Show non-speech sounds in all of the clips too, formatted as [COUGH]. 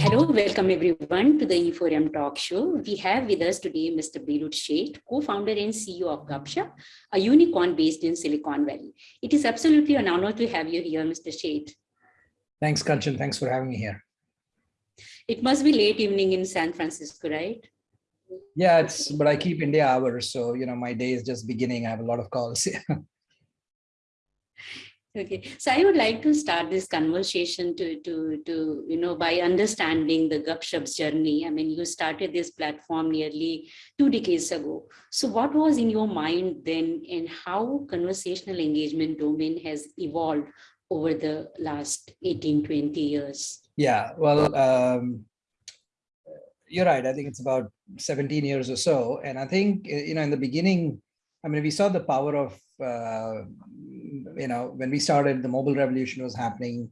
Hello, welcome everyone to the E4M talk show. We have with us today Mr. Beerud Sheth, co-founder and CEO of Gupshup, a unicorn based in Silicon Valley. It is absolutely an honor to have you here, Mr. Sheth. Thanks, Kanchan. Thanks for having me here. It must be late evening in San Francisco, right? Yeah, it's but I keep India hours, so you know my day is just beginning. I have a lot of calls. [LAUGHS] Okay, so I would like to start this conversation to, to, to you know, by understanding the Gupshup's journey. I mean, you started this platform nearly two decades ago. So what was in your mind then and how conversational engagement domain has evolved over the last 18, 20 years? Yeah, well, um, you're right. I think it's about 17 years or so. And I think, you know, in the beginning, I mean, we saw the power of uh, you know, when we started, the mobile revolution was happening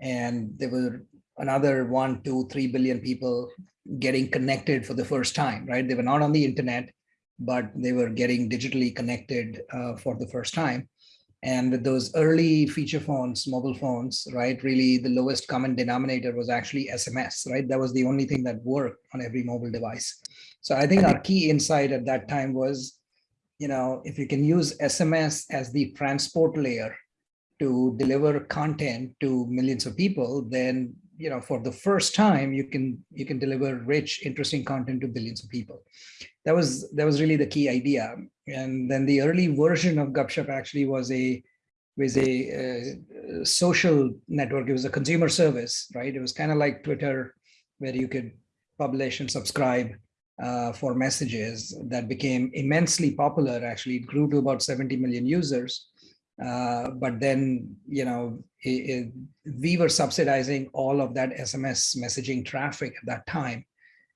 and there were another one, two, three billion people getting connected for the first time, right? They were not on the internet, but they were getting digitally connected uh, for the first time. And with those early feature phones, mobile phones, right, really the lowest common denominator was actually SMS, right? That was the only thing that worked on every mobile device. So I think our key insight at that time was you know, if you can use SMS as the transport layer to deliver content to millions of people, then, you know, for the first time, you can you can deliver rich, interesting content to billions of people. That was that was really the key idea. And then the early version of Gupshup actually was a was a, social network. It was a consumer service, right? It was kind of like Twitter, where you could publish and subscribe uh, for messages that became immensely popular. Actually, it grew to about 70 million users. Uh, but then, you know, it, it, we were subsidizing all of that SMS messaging traffic at that time.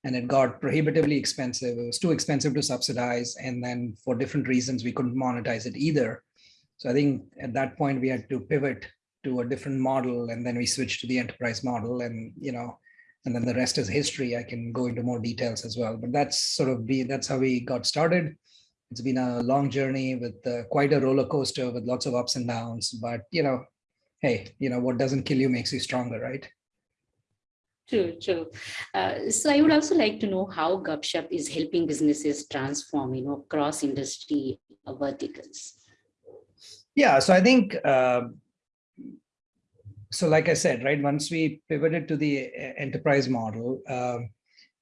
And it got prohibitively expensive. It was too expensive to subsidize. And then for different reasons, we couldn't monetize it either. So I think at that point, we had to pivot to a different model. And then we switched to the enterprise model. And, you know, and then the rest is history. I can go into more details as well, but that's sort of be that's how we got started. It's been a long journey with uh, quite a roller coaster with lots of ups and downs, but you know, hey, you know, what doesn't kill you makes you stronger, right? True, true. Uh, so I would also like to know how Gupshup is helping businesses transform, you know, cross industry verticals. Yeah, so I think uh, so like I said, right, once we pivoted to the uh, enterprise model, uh,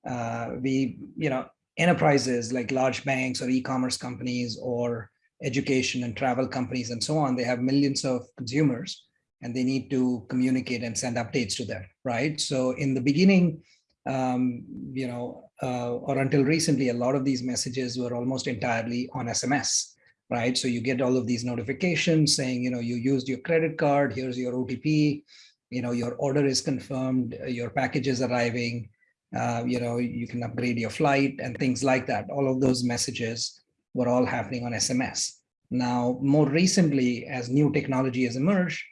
uh, we, you know, enterprises like large banks or e-commerce companies or education and travel companies and so on, they have millions of consumers and they need to communicate and send updates to them, right? So in the beginning, um, you know, uh, or until recently, a lot of these messages were almost entirely on SMS right? So you get all of these notifications saying, you know, you used your credit card, here's your OTP, you know, your order is confirmed, your package is arriving, uh, you know, you can upgrade your flight and things like that. All of those messages were all happening on SMS. Now, more recently, as new technology has emerged,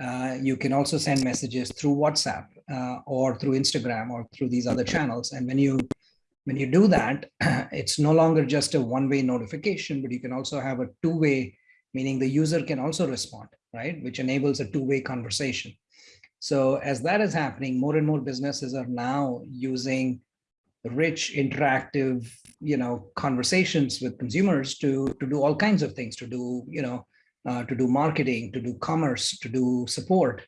uh, you can also send messages through WhatsApp uh, or through Instagram or through these other channels. And when you when you do that, [CLEARS THROAT] it's no longer just a one-way notification, but you can also have a two-way, meaning the user can also respond, right? Which enables a two-way conversation. So as that is happening, more and more businesses are now using rich, interactive, you know, conversations with consumers to, to do all kinds of things, to do, you know, uh, to do marketing, to do commerce, to do support,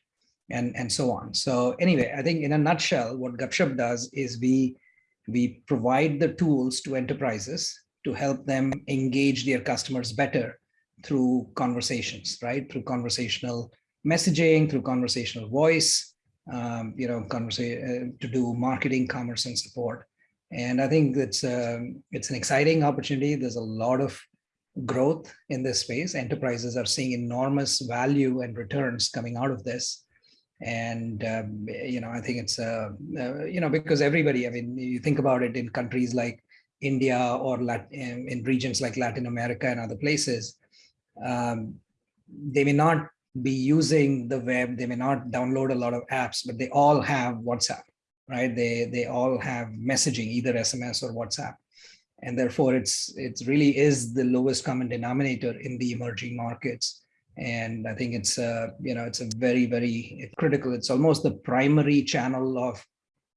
and, and so on. So anyway, I think in a nutshell, what Gupshup does is we we provide the tools to enterprises to help them engage their customers better through conversations, right? Through conversational messaging, through conversational voice, um, you know, conversa uh, to do marketing, commerce, and support. And I think it's um, it's an exciting opportunity. There's a lot of growth in this space. Enterprises are seeing enormous value and returns coming out of this and um, you know i think it's uh, uh, you know because everybody i mean you think about it in countries like india or Lat in, in regions like latin america and other places um, they may not be using the web. They may not download a lot of apps but they all have whatsapp right? They they all have messaging either sms or whatsapp. And therefore it's it's really is the lowest common denominator in the emerging markets. And i think it's uh you know it's a very very critical. It's almost the primary channel of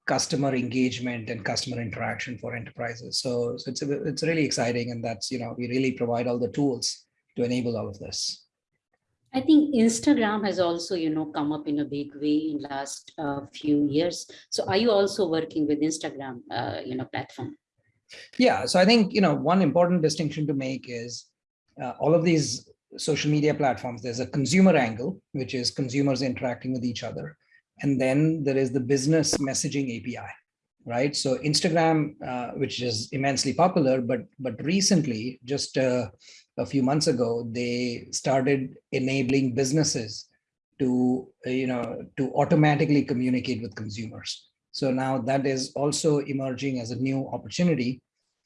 customer engagement and customer interaction for enterprises. So, so it's a, it's really exciting and that's you know we really provide all the tools to enable all of this I think Instagram has also, you know, come up in a big way in last uh, few years. So are you also working with Instagram, uh, you know, platform? Yeah, so I think, you know, one important distinction to make is uh, all of these social media platforms, there's a consumer angle, which is consumers interacting with each other. And then there is the business messaging API, right? So Instagram, uh, which is immensely popular, but but recently, just uh, a few months ago, they started enabling businesses to, uh, you know, to automatically communicate with consumers. So now that is also emerging as a new opportunity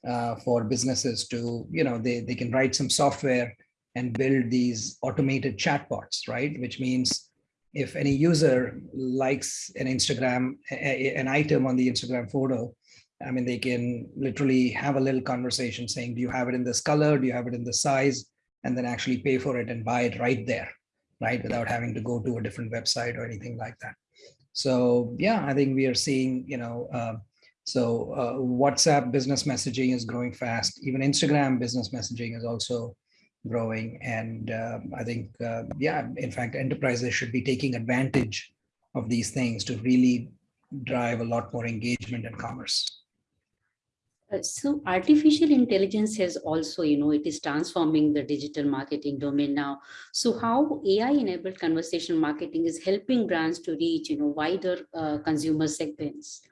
uh, for businesses to, you know, they, they can write some software and build these automated chatbots, right? Which means if any user likes an Instagram, a, an item on the Instagram photo, I mean, they can literally have a little conversation saying, do you have it in this color? Do you have it in this size? And then actually pay for it and buy it right there, right? Without having to go to a different website or anything like that. So yeah, I think we are seeing, you know, uh, so uh, WhatsApp business messaging is growing fast. Even Instagram business messaging is also growing. And uh, I think, uh, yeah, in fact, enterprises should be taking advantage of these things to really drive a lot more engagement and commerce. Uh, so artificial intelligence has also, you know, it is transforming the digital marketing domain now. So how AI enabled conversational marketing is helping brands to reach, you know, wider uh, consumer segments?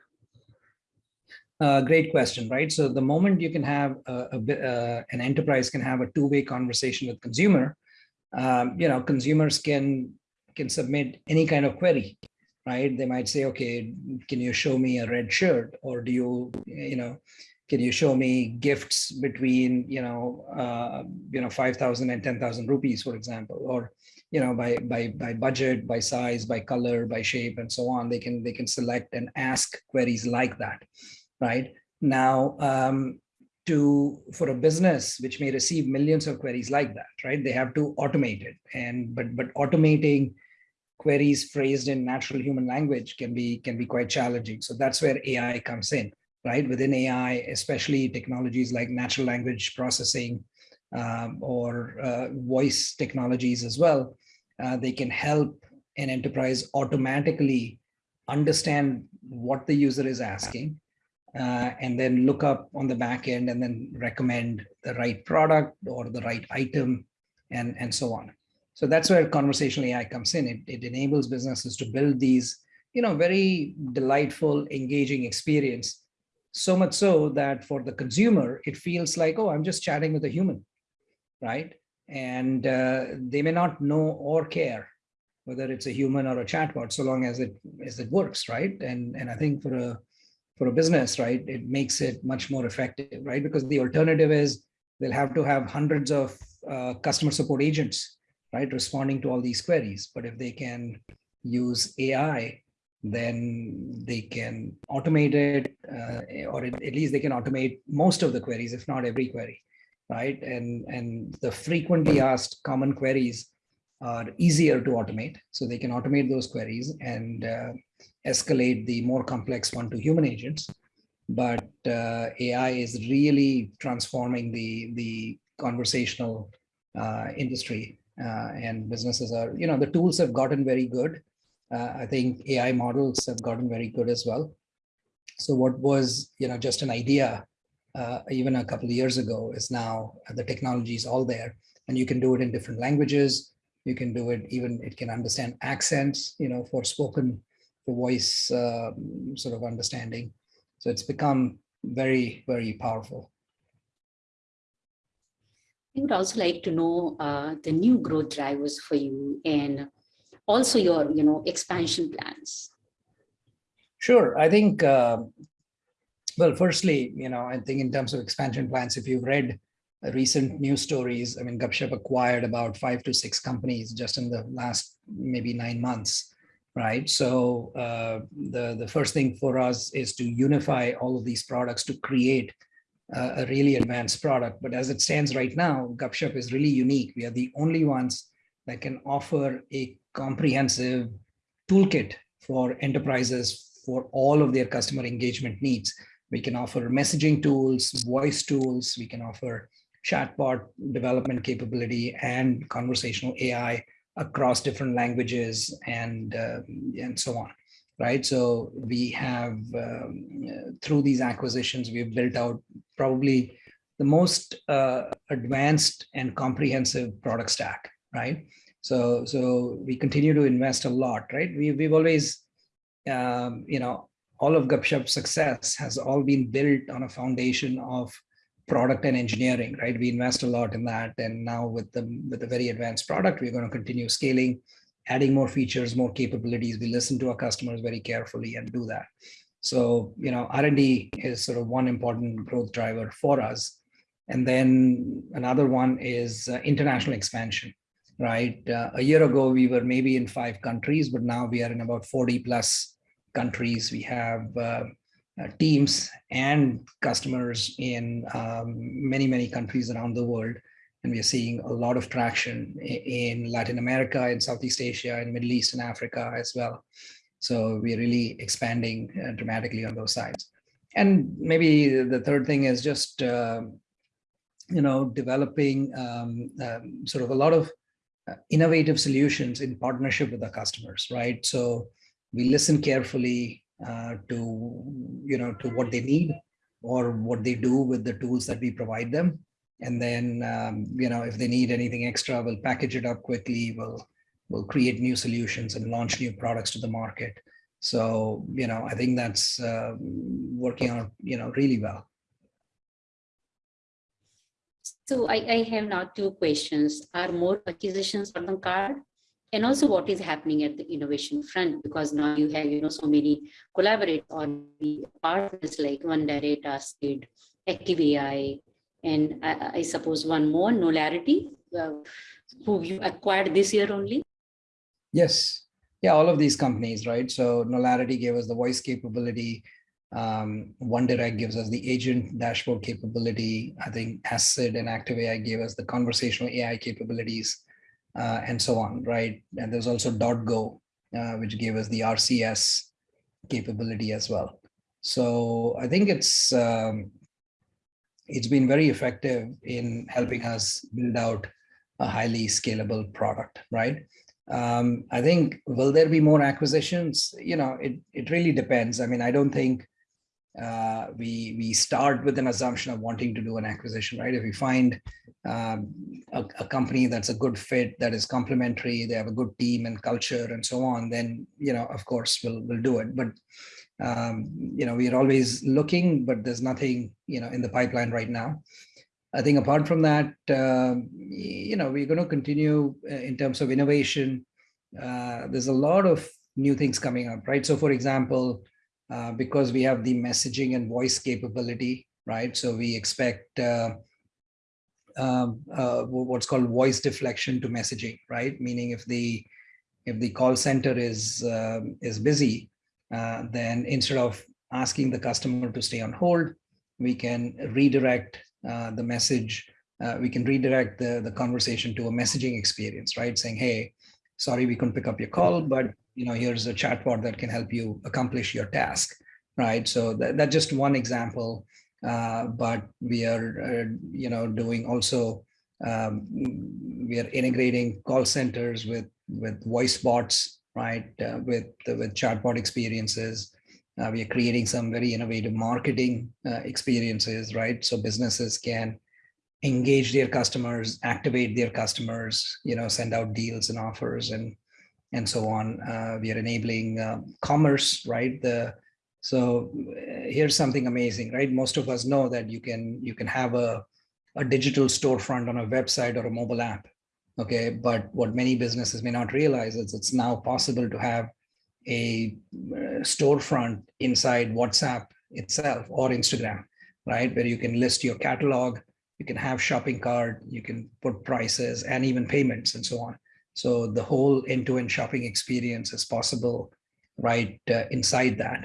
Uh, great question, right? So the moment you can have a, a uh, an enterprise can have a two-way conversation with consumer, um, you know, consumers can can submit any kind of query, right? They might say, okay, can you show me a red shirt, or do you, you know, can you show me gifts between you know uh, you know 5000 and 10000 rupees for example? Or you know by by by budget by size by color by shape and so on they can they can select and ask queries like that right? Now um, to for a business which may receive millions of queries like that right they have to automate it. And but but automating queries phrased in natural human language can be can be quite challenging. So that's where ai comes in right? Within AI, especially technologies like natural language processing um, or uh, voice technologies as well, uh, they can help an enterprise automatically understand what the user is asking uh, and then look up on the back end and then recommend the right product or the right item and, and so on. So that's where conversational AI comes in. It, it enables businesses to build these, you know, very delightful, engaging experience so much so that for the consumer, it feels like, oh, I'm just chatting with a human, right? And uh, they may not know or care whether it's a human or a chatbot, so long as it as it works, right? And and I think for a for a business, right, it makes it much more effective, right? Because the alternative is they'll have to have hundreds of uh, customer support agents, right, responding to all these queries. But if they can use AI then they can automate it, uh, or at least they can automate most of the queries, if not every query, right? And, and the frequently asked common queries are easier to automate. So they can automate those queries and uh, escalate the more complex one to human agents. But uh, AI is really transforming the, the conversational uh, industry uh, and businesses are, you know, the tools have gotten very good uh, I think AI models have gotten very good as well. So what was, you know, just an idea uh, even a couple of years ago is now the technology is all there and you can do it in different languages. You can do it even, it can understand accents, you know, for spoken, for voice uh, sort of understanding. So it's become very, very powerful. I would also like to know uh, the new growth drivers for you and also your you know expansion plans sure i think uh, well firstly you know i think in terms of expansion plans if you've read recent news stories i mean gupshup acquired about five to six companies just in the last maybe nine months right so uh, the the first thing for us is to unify all of these products to create uh, a really advanced product. But as it stands right now, Gupshup is really unique. We are the only ones that can offer a comprehensive toolkit for enterprises for all of their customer engagement needs. We can offer messaging tools, voice tools, we can offer chatbot development capability and conversational AI across different languages and, uh, and so on, right? So we have, um, through these acquisitions, we've built out probably the most uh, advanced and comprehensive product stack, right? So, so we continue to invest a lot, right? We, we've always, um, you know, all of Gupshup's success has all been built on a foundation of product and engineering, right? We invest a lot in that. And now with the, with a very advanced product, we're going to continue scaling, adding more features, more capabilities. We listen to our customers very carefully and do that. So, you know, R&D is sort of one important growth driver for us. And then another one is uh, international expansion, right? Uh, a year ago, we were maybe in five countries, but now we are in about 40 plus countries. We have uh, uh, teams and customers in um, many, many countries around the world. And we are seeing a lot of traction in Latin America, in Southeast Asia, in Middle East and Africa as well. So we're really expanding uh, dramatically on those sides. And maybe the third thing is just, uh, you know, developing um, um, sort of a lot of innovative solutions in partnership with our customers, right? So we listen carefully uh, to you know to what they need or what they do with the tools that we provide them. And then um, you know if they need anything extra we'll package it up quickly. We'll we'll create new solutions and launch new products to the market. So you know i think that's uh, working out you know really well so I, I have now two questions are more acquisitions on the card and also what is happening at the innovation front because now you have you know so many collaborate on the partners like OneDirect, Asked, Active AI, and I, I, suppose one more, Knowlarity, uh, who you acquired this year only? Yes. Yeah, all of these companies, right? So Knowlarity gave us the voice capability. Um, OneDirect gives us the agent dashboard capability. I think AskSid and Active AI gave us the conversational AI capabilities uh, and so on, right? And there's also Dotgo, uh, which gave us the RCS capability as well. So I think it's um, it's been very effective in helping us build out a highly scalable product, right? Um, I think, will there be more acquisitions? You know, it, it really depends. I mean, I don't think uh, we we start with an assumption of wanting to do an acquisition, right? If we find um, a, a, company that's a good fit, that is complementary, they have a good team and culture and so on, then you know, of course, we'll we'll do it. But um, you know, we are always looking, but there's nothing you know in the pipeline right now. I think apart from that, uh, you know, we're going to continue uh, in terms of innovation. Uh, there's a lot of new things coming up, right? So, for example uh, because we have the messaging and voice capability, right? So we expect uh, um, uh, what's called voice deflection to messaging, right? Meaning if the if the call center is um, is busy, uh, then instead of asking the customer to stay on hold, we can redirect uh, the message. we can redirect the, the conversation to a messaging experience, right? Saying, hey, sorry, we couldn't pick up your call, but you know, here's a chatbot that can help you accomplish your task, right? So that, that's just one example, uh, but we are, uh, you know, doing also, um, we are integrating call centers with, with voice bots, right? Uh, with, with chatbot experiences. Uh, we are creating some very innovative marketing uh, experiences, right? So businesses can engage their customers, activate their customers, you know, send out deals and offers and and so on. Uh, we are enabling uh, commerce, right? The so uh, here's something amazing, right? Most of us know that you can you can have a a digital storefront on a website or a mobile app, okay? But what many businesses may not realize is it's now possible to have a uh, storefront inside WhatsApp itself or Instagram, right? Where you can list your catalog, you can have shopping cart, you can put prices and even payments and so on. So the whole end-to-end -end shopping experience is possible right uh, inside that.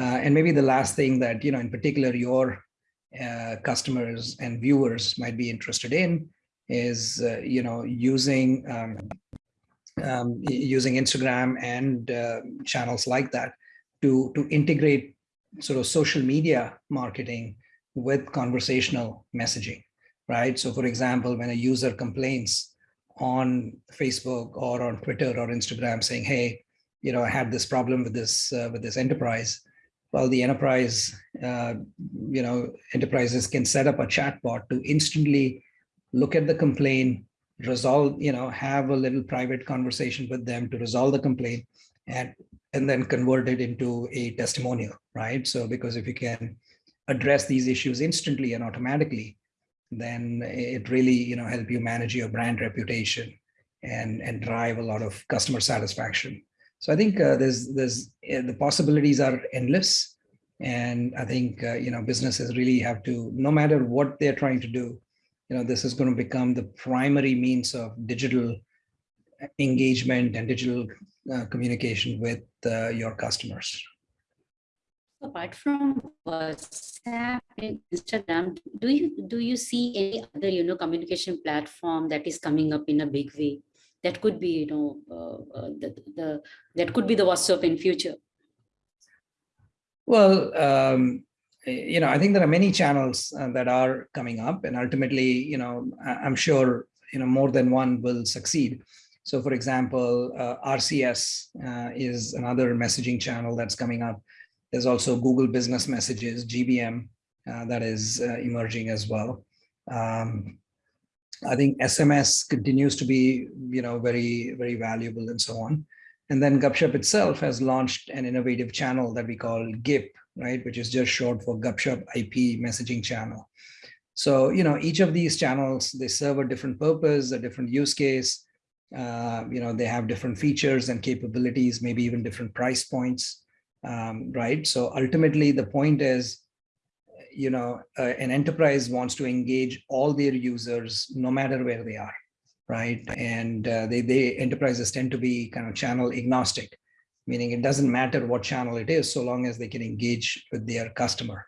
Uh, and maybe the last thing that, you know, in particular, your uh, customers and viewers might be interested in is, uh, you know, using um, um, using Instagram and uh, channels like that to to integrate sort of social media marketing with conversational messaging, right? So, for example, when a user complains on Facebook or on Twitter or Instagram saying, "Hey, you know, I had this problem with this uh, with this enterprise," well, the enterprise, uh, you know, enterprises can set up a chatbot to instantly look at the complaint, resolve, you know, have a little private conversation with them to resolve the complaint and, and then convert it into a testimonial, right? So because if you can address these issues instantly and automatically, then it really, you know, help you manage your brand reputation and, and drive a lot of customer satisfaction. So I think uh, there's there's uh, the possibilities are endless, and I think uh, you know businesses really have to, no matter what they're trying to do, you know this is going to become the primary means of digital engagement and digital uh, communication with uh, your customers. Apart from WhatsApp and Instagram, do you do you see any other you know communication platform that is coming up in a big way? that could be, you know, uh, uh, the, the, that could be the WhatsApp in future? Well, um, you know, I think there are many channels uh, that are coming up and ultimately, you know, I'm sure, you know, more than one will succeed. So for example, uh, RCS uh, is another messaging channel that's coming up. There's also Google Business Messages, GBM, uh, that is emerging as well. Um, I think SMS continues to be, you know, very, very valuable and so on. And then Gupshup itself has launched an innovative channel that we call GIP, right, which is just short for Gupshup IP messaging channel. So, you know, each of these channels, they serve a different purpose, a different use case. Uh, you know, they have different features and capabilities, maybe even different price points, um, right? So ultimately, the point is you know, uh, an enterprise wants to engage all their users no matter where they are, right? And uh, they, they enterprises tend to be kind of channel agnostic, meaning it doesn't matter what channel it is, so long as they can engage with their customer,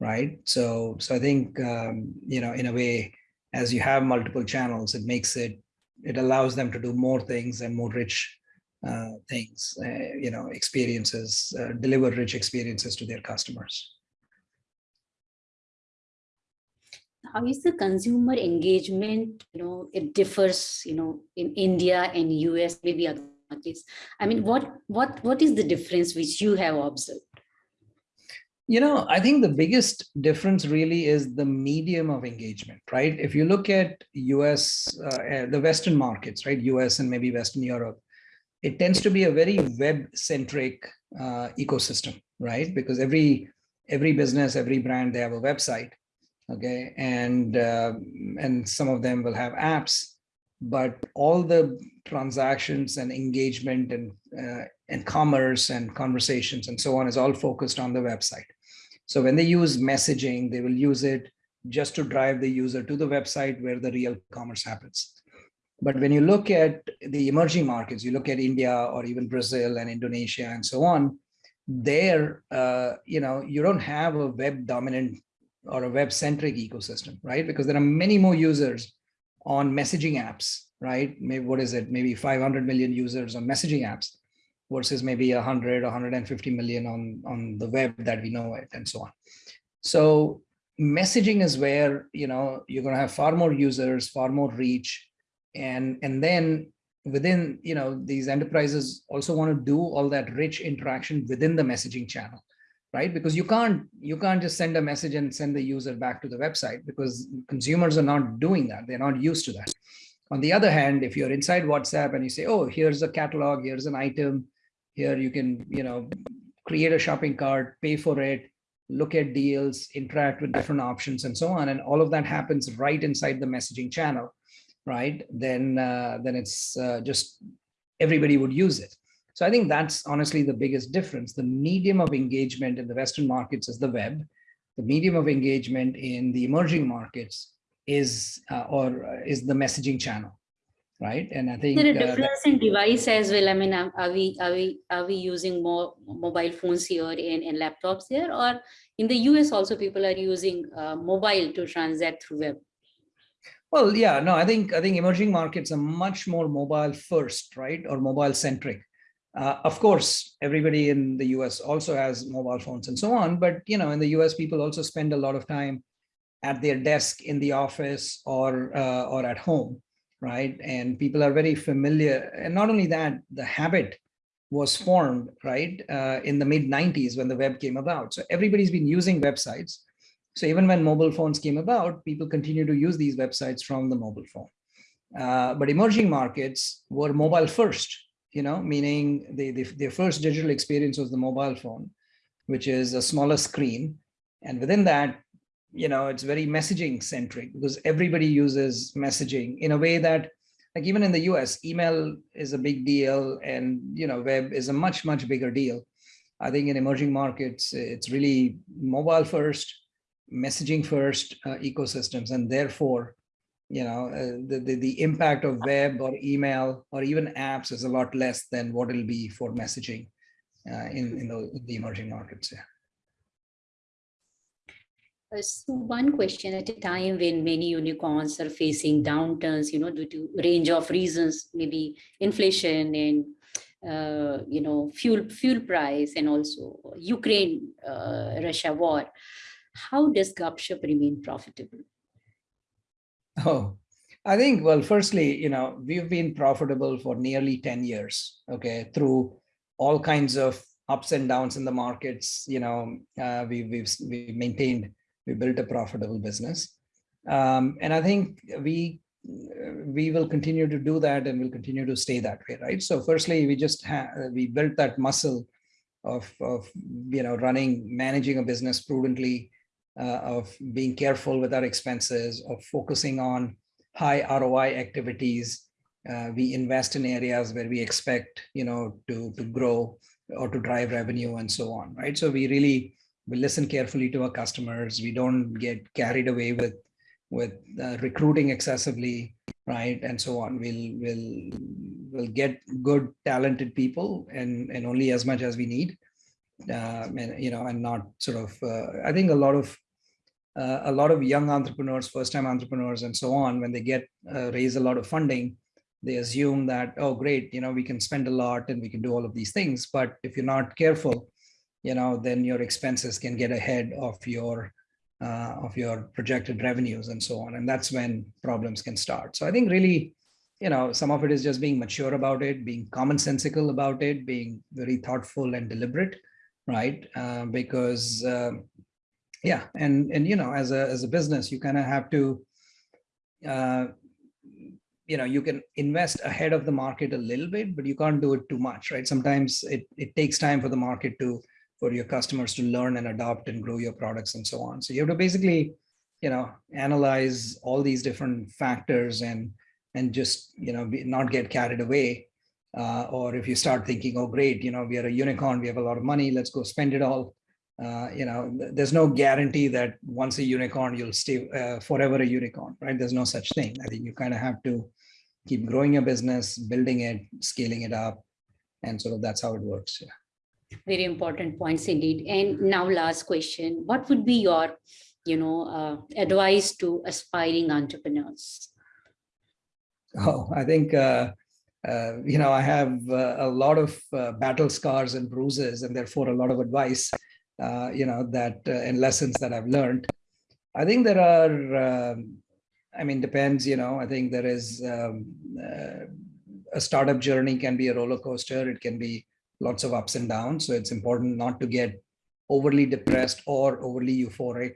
right? So, so I think, um, you know, in a way, as you have multiple channels, it makes it, it allows them to do more things and more rich uh, things, uh, you know, experiences, uh, deliver rich experiences to their customers. how is the consumer engagement you know it differs you know in india and us maybe other markets? I mean what what what is the difference which you have observed? You know i think the biggest difference really is the medium of engagement right? If you look at us uh, eh, the western markets right? Us and maybe western europe it tends to be a very web centric uh, ecosystem right? Because every every business every brand they have a website okay? And uh, and some of them will have apps but all the transactions and engagement and uh, and commerce and conversations and so on is all focused on the website. So when they use messaging they will use it just to drive the user to the website where the real commerce happens but when you look at the emerging markets you look at india or even brazil and indonesia and so on there uh, you know you don't have a web dominant or a web-centric ecosystem, right? Because there are many more users on messaging apps, right? Maybe what is it? Maybe 500 million users on messaging apps versus maybe 100, 150 million on, on the web that we know it and so on. So messaging is where, you know, you're going to have far more users, far more reach. And, and then within, you know, these enterprises also want to do all that rich interaction within the messaging channel right? Because you can't you can't just send a message and send the user back to the website because consumers are not doing that. They're not used to that. On the other hand, if you're inside WhatsApp and you say, oh, here's a catalog, here's an item, here you can, you know, create a shopping cart, pay for it, look at deals, interact with different options and so on. And all of that happens right inside the messaging channel, right? Then, uh, then it's uh, just everybody would use it. So I think that's honestly the biggest difference. The medium of engagement in the Western markets is the web. The medium of engagement in the emerging markets is uh, or uh, is the messaging channel. right? And I think there a uh, difference in device as well. I mean, are are we are we are we using more mobile phones here and, and laptops here, or in the US also people are using uh, mobile to transact through web? Well, yeah, no, I think I think emerging markets are much more mobile first, right, or mobile centric. Uh, of course, everybody in the US also has mobile phones and so on, but you know, in the US, people also spend a lot of time at their desk in the office or uh, or at home, right? And people are very familiar. And not only that, the habit was formed, right, uh, in the mid 90s when the web came about. So everybody's been using websites. So even when mobile phones came about, people continue to use these websites from the mobile phone. Uh, but emerging markets were mobile first, you know, meaning the, the, their first digital experience was the mobile phone, which is a smaller screen. And within that, you know, it's very messaging centric because everybody uses messaging in a way that like even in the US, email is a big deal and, you know, web is a much, much bigger deal. I think in emerging markets, it's really mobile first, messaging first uh, ecosystems. And therefore, you know, uh, the, the, the impact of web or email or even apps is a lot less than what it'll be for messaging uh, in, in the, the emerging markets. Yeah. Uh, so one question at a time when many unicorns are facing downturns, you know, due to range of reasons, maybe inflation and uh, you know fuel fuel price and also Ukraine uh, Russia war. How does Gupshup remain profitable? Oh, I think well, firstly, you know, we've been profitable for nearly 10 years, okay, through all kinds of ups and downs in the markets. You know, uh, we, we've we've maintained we built a profitable business. Um, and I think we we will continue to do that and we'll continue to stay that way, right? So firstly, we just we built that muscle of, of you know running, managing a business prudently, uh, of being careful with our expenses, of focusing on high ROI activities. Uh, we invest in areas where we expect you know to to grow or to drive revenue and so on, right? So we really we listen carefully to our customers. We don't get carried away with with uh, recruiting excessively, right, and so on. We'll we'll we'll get good, talented people, and and only as much as we need, uh, and you know, and not sort of. Uh, I think a lot of uh, a lot of young entrepreneurs, first-time entrepreneurs, and so on, when they get uh, raise a lot of funding, they assume that oh great, you know, we can spend a lot and we can do all of these things. But if you're not careful, you know, then your expenses can get ahead of your uh, of your projected revenues and so on. And that's when problems can start. So I think really, you know, some of it is just being mature about it, being commonsensical about it, being very thoughtful and deliberate, right? Uh, because uh, yeah, and and you know, as a as a business, you kind of have to uh, you know you can invest ahead of the market a little bit but you can't do it too much right sometimes it it takes time for the market to for your customers to learn and adopt and grow your products and so on. So you have to basically, you know, analyze all these different factors and and just you know be, not get carried away. Uh, or if you start thinking, oh great, you know, we are a unicorn, we have a lot of money, let's go spend it all. Uh, you know, there's no guarantee that once a unicorn, you'll stay uh, forever a unicorn, right? There's no such thing. I think you kind of have to keep growing your business, building it, scaling it up, and sort of that's how it works. Yeah. Very important points indeed. And now last question, what would be your, you know, uh, advice to aspiring entrepreneurs? Oh, I think, uh, uh, you know, I have uh, a lot of uh, battle scars and bruises and therefore a lot of advice, uh, you know, that and lessons that I've learned. I think there are, um, I mean, depends, you know, I think there is um, a startup journey can be a roller coaster. It can be lots of ups and downs. So it's important not to get overly depressed or overly euphoric.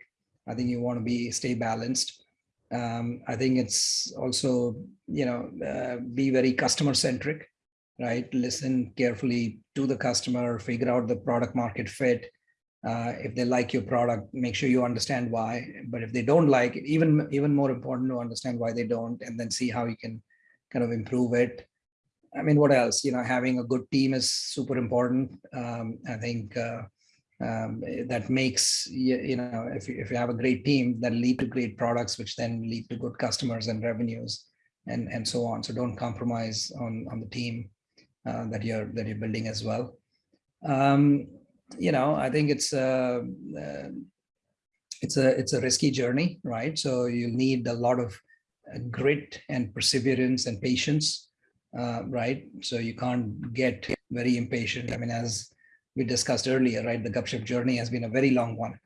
I think you want to be stay balanced. Um, I think it's also, you know, uh, be very customer centric, right? Listen carefully to the customer, figure out the product market fit. Uh, if they like your product, make sure you understand why. But if they don't like it, even, even more important to understand why they don't, and then see how you can kind of improve it. I mean, what else? You know, having a good team is super important. Um, I think uh, um, that makes you, you know if you, if you have a great team that lead to great products, which then lead to good customers and revenues. and and so on. So don't compromise on on the team uh, that you're that you're building as well. Um, you know, I think it's a uh, it's a it's a risky journey, right? So you need a lot of uh, grit and perseverance and patience, uh, right? So you can't get very impatient. I mean, as we discussed earlier, right? The Gupshup journey has been a very long one.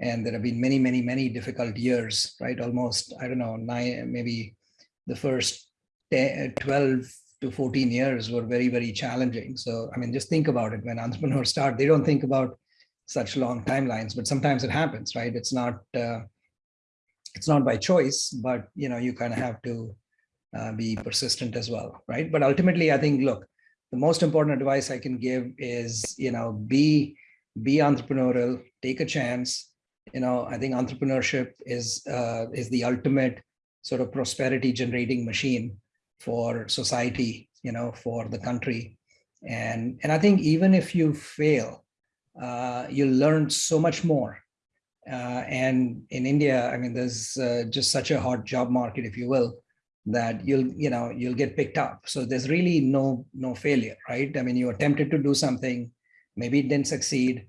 And there have been many, many, many difficult years, right? Almost, I don't know, nine, maybe the first 10, 12 to 14 years were very, very challenging. So, I mean, just think about it. When entrepreneurs start, they don't think about such long timelines, but sometimes it happens, right? It's not, uh, it's not by choice, but, you know, you kind of have to uh, be persistent as well, right? But ultimately, I think, look, the most important advice I can give is, you know, be, be entrepreneurial, take a chance. You know, I think entrepreneurship is, uh, is the ultimate sort of prosperity generating machine for society, you know, for the country. And, and I think even if you fail, uh, you learn so much more. Uh, and in India, I mean, there's uh, just such a hot job market, if you will, that you'll, you know, you'll get picked up. So there's really no, no failure, right? I mean, you attempted to do something, maybe it didn't succeed,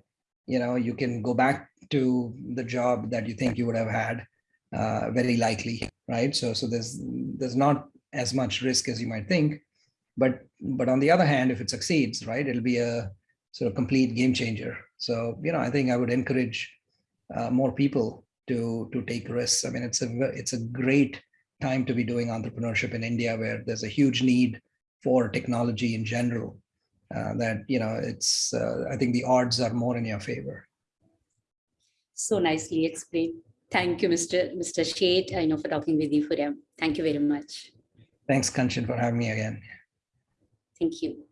you know, you can go back to the job that you think you would have had, uh, very likely, right? So, so there's, there's not as much risk as you might think, but, but on the other hand, if it succeeds, right, it'll be a sort of complete game changer. So, you know, I think I would encourage uh, more people to, to take risks. I mean, it's a, it's a great time to be doing entrepreneurship in India, where there's a huge need for technology in general. Uh, that you know, it's uh, I think the odds are more in your favor. So nicely explained. Thank you, Mr. Mr. Sheth, I know for talking with you for them. Thank you very much. Thanks, Kanchan, for having me again. Thank you.